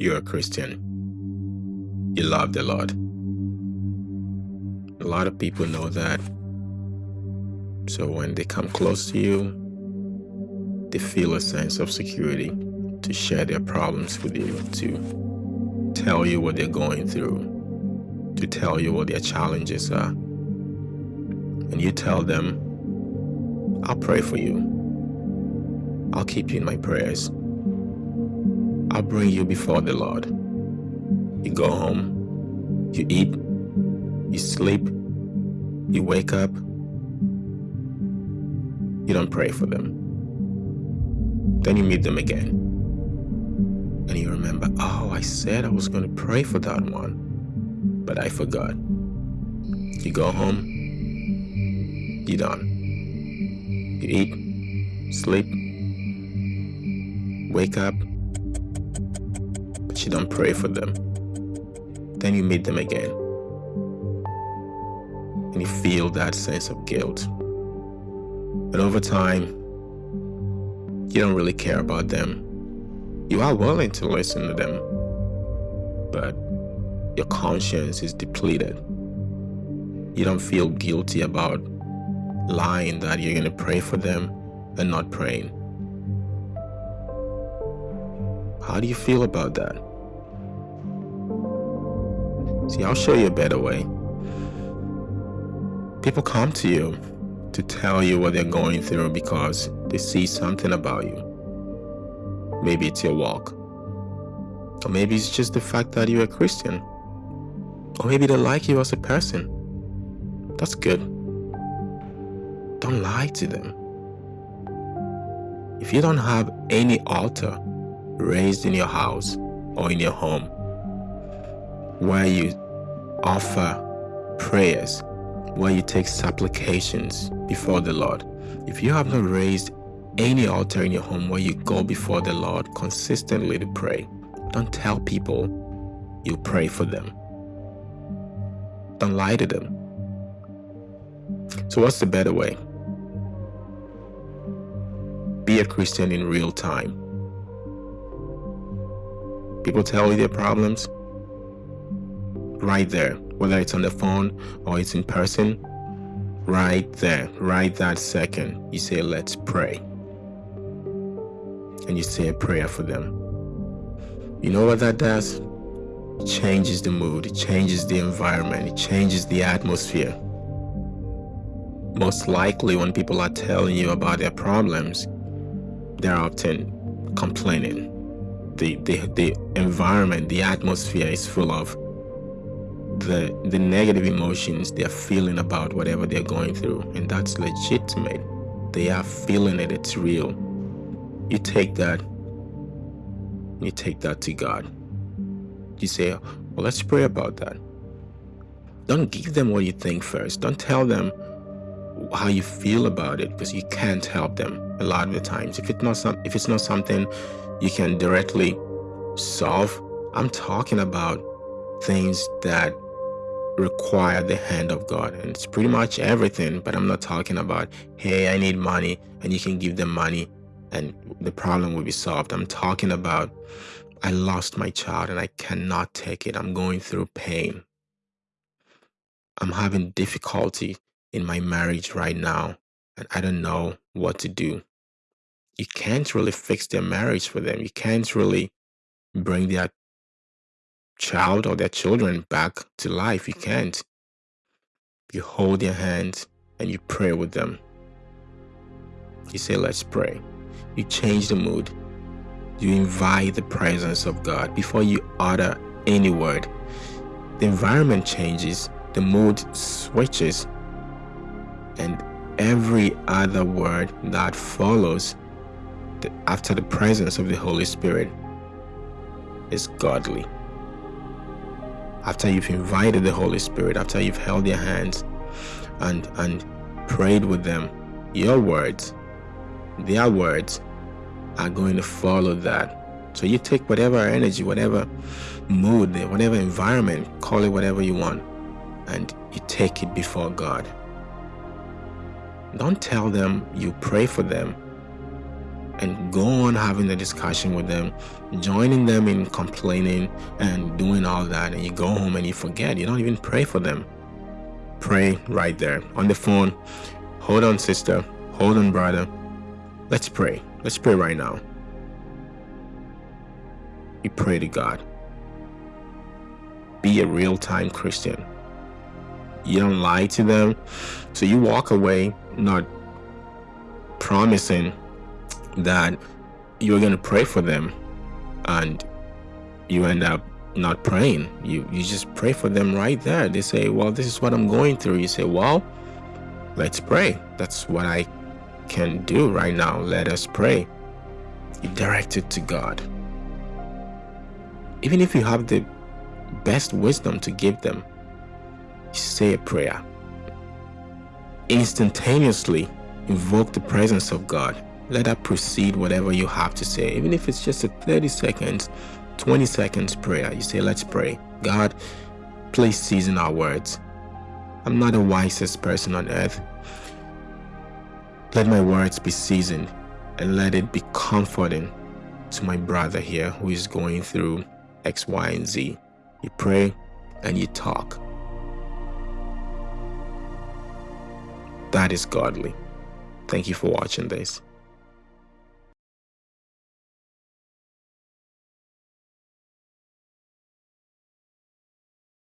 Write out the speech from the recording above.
you're a Christian. You love the Lord. A lot of people know that. So when they come close to you, they feel a sense of security to share their problems with you, to tell you what they're going through, to tell you what their challenges are. And you tell them, I'll pray for you. I'll keep you in my prayers. I'll bring you before the Lord. You go home, you eat, you sleep, you wake up, you don't pray for them. Then you meet them again. And you remember, oh, I said I was going to pray for that one, but I forgot. You go home, you done. You eat, sleep, wake up, you don't pray for them. Then you meet them again. And you feel that sense of guilt. But over time, you don't really care about them. You are willing to listen to them, but your conscience is depleted. You don't feel guilty about lying that you're going to pray for them and not praying. How do you feel about that? See, I'll show you a better way. People come to you to tell you what they're going through because they see something about you. Maybe it's your walk. Or maybe it's just the fact that you're a Christian. Or maybe they like you as a person. That's good. Don't lie to them. If you don't have any altar raised in your house or in your home where you offer prayers where you take supplications before the Lord. If you have not raised any altar in your home where you go before the Lord consistently to pray, don't tell people you pray for them. Don't lie to them. So, what's the better way? Be a Christian in real time. People tell you their problems right there whether it's on the phone or it's in person, right there, right that second, you say, let's pray. And you say a prayer for them. You know what that does? It changes the mood, it changes the environment, it changes the atmosphere. Most likely, when people are telling you about their problems, they're often complaining. The, the, the environment, the atmosphere is full of the the negative emotions they're feeling about whatever they're going through and that's legitimate. They are feeling it it's real. You take that you take that to god. You say well let's pray about that. Don't give them what you think first. Don't tell them how you feel about it because you can't help them a lot of the times. If it's not some if it's not something you can directly solve i'm talking about things that require the hand of God. And it's pretty much everything, but I'm not talking about, hey, I need money, and you can give them money and the problem will be solved. I'm talking about, I lost my child and I cannot take it. I'm going through pain. I'm having difficulty in my marriage right now, and I don't know what to do. You can't really fix their marriage for them. You can't really bring their child or their children back to life. You mm-hmm. can't. You hold their hand and you pray with them. You say, Let's pray. You change the mood. You invite the presence of God before you utter any word. The environment changes, the mood switches, and every other word that follows after the presence of the Holy Spirit is godly after you've invited the Holy Spirit, after you've held their hands and and prayed with them, your words, their words are going to follow that. So you take whatever energy, whatever mood, whatever environment, call it whatever you want, and you take it before God. Don't tell them you pray for them and go on having the discussion with them, joining them in complaining and doing all that. And you go home and you forget. You don't even pray for them. Pray right there on the phone. Hold on, sister. Hold on, brother. Let's pray. Let's pray right now. You pray to God. Be a real time Christian. You don't lie to them. So you walk away not promising that you're going to pray for them and you end up not praying. You, you just pray for them right there. They say, Well, this is what I'm going through. You say, Well, let's pray. That's what I can do right now. Let us pray. You direct it to God. Even if you have the best wisdom to give them, say a prayer. Instantaneously invoke the presence of God. Let that proceed whatever you have to say. Even if it's just a 30 seconds, 20 seconds prayer. You say, let's pray. God, please season our words. I'm not the wisest person on earth. Let my words be seasoned and let it be comforting to my brother here who is going through X, Y, and Z. You pray and you talk. That is godly. Thank you for watching this.